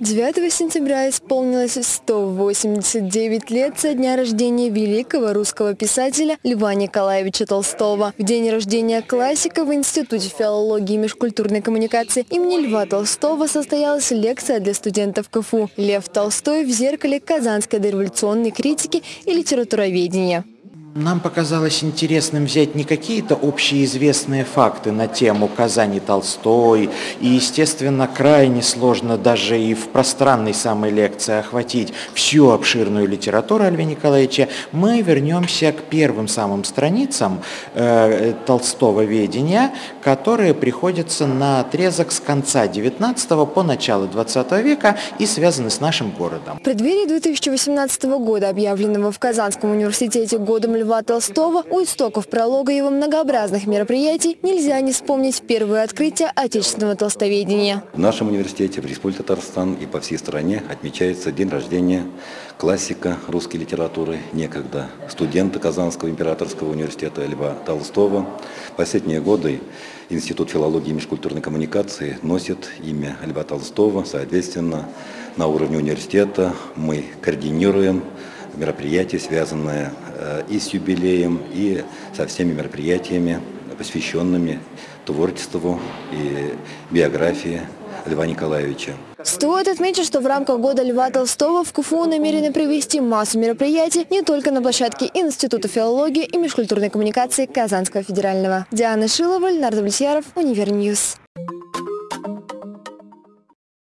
9 сентября исполнилось 189 лет со дня рождения великого русского писателя Льва Николаевича Толстого. В день рождения классика в Институте филологии и межкультурной коммуникации имени Льва Толстого состоялась лекция для студентов КФУ «Лев Толстой в зеркале казанской дореволюционной критики и литературоведения». Нам показалось интересным взять не какие-то общеизвестные факты на тему Казани Толстой, и, естественно, крайне сложно даже и в пространной самой лекции охватить всю обширную литературу Льва Николаевича. Мы вернемся к первым самым страницам э, Толстого ведения, которые приходятся на отрезок с конца 19 по начало 20 века и связаны с нашим городом. В преддверии 2018 года, объявленного в Казанском университете годом Льва Толстого, у истоков пролога его многообразных мероприятий нельзя не вспомнить первое открытие отечественного толстоведения. В нашем университете, в Республике Татарстан и по всей стране отмечается день рождения классика русской литературы, некогда студента Казанского императорского университета Льва Толстого. Последние годы Институт филологии и межкультурной коммуникации носит имя Льва Толстого. Соответственно, на уровне университета мы координируем мероприятия, связанные э, и с юбилеем, и со всеми мероприятиями, посвященными творчеству и биографии Льва Николаевича. Стоит отметить, что в рамках года Льва Толстого в КФУ намерены провести массу мероприятий не только на площадке Института филологии и межкультурной коммуникации Казанского федерального. Диана Шилова, Леонард Влесьяров, Univer News.